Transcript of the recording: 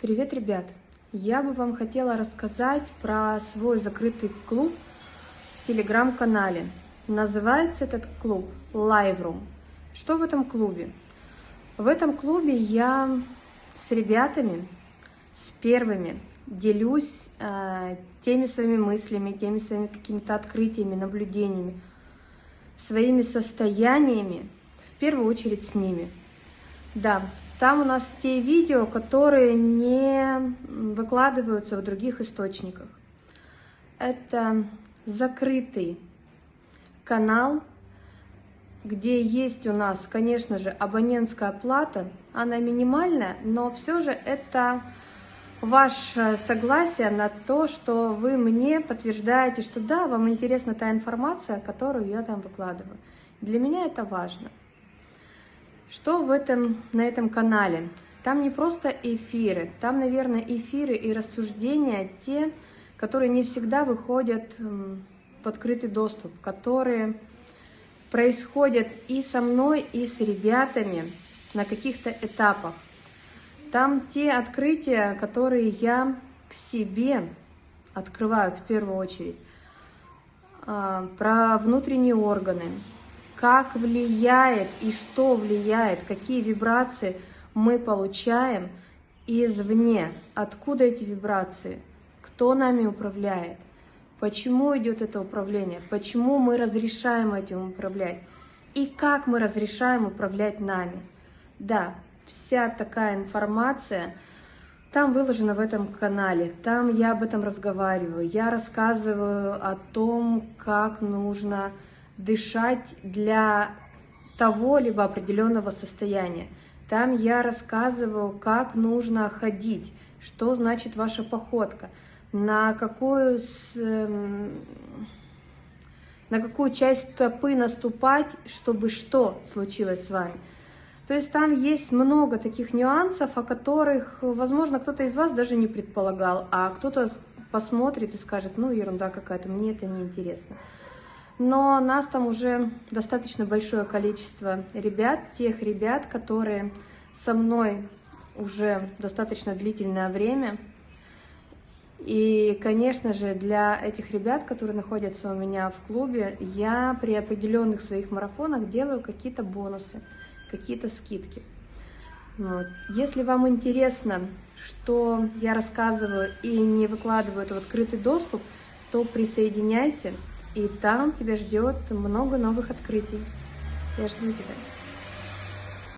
Привет, ребят! Я бы вам хотела рассказать про свой закрытый клуб в телеграм-канале. Называется этот клуб Live Room. Что в этом клубе? В этом клубе я с ребятами, с первыми, делюсь э, теми своими мыслями, теми своими какими-то открытиями, наблюдениями, своими состояниями, в первую очередь с ними. Да, там у нас те видео, которые не выкладываются в других источниках. Это закрытый канал, где есть у нас, конечно же, абонентская плата. Она минимальная, но все же это ваше согласие на то, что вы мне подтверждаете, что да, вам интересна та информация, которую я там выкладываю. Для меня это важно. Что в этом, на этом канале? Там не просто эфиры, там, наверное, эфиры и рассуждения те, которые не всегда выходят в открытый доступ, которые происходят и со мной, и с ребятами на каких-то этапах. Там те открытия, которые я к себе открываю в первую очередь, а, про внутренние органы, как влияет и что влияет, какие вибрации мы получаем извне, откуда эти вибрации, кто нами управляет, почему идет это управление, почему мы разрешаем этим управлять? И как мы разрешаем управлять нами. Да, вся такая информация там выложена в этом канале, там я об этом разговариваю, я рассказываю о том, как нужно дышать для того либо определенного состояния. Там я рассказываю, как нужно ходить, что значит ваша походка, на какую, с, эм, на какую часть стопы наступать, чтобы что случилось с вами. То есть там есть много таких нюансов, о которых, возможно, кто-то из вас даже не предполагал, а кто-то посмотрит и скажет, ну, ерунда какая-то, мне это не интересно но нас там уже достаточно большое количество ребят, тех ребят, которые со мной уже достаточно длительное время. И, конечно же, для этих ребят, которые находятся у меня в клубе, я при определенных своих марафонах делаю какие-то бонусы, какие-то скидки. Вот. Если вам интересно, что я рассказываю и не выкладываю это в открытый доступ, то присоединяйся. И там тебя ждет много новых открытий. Я жду тебя.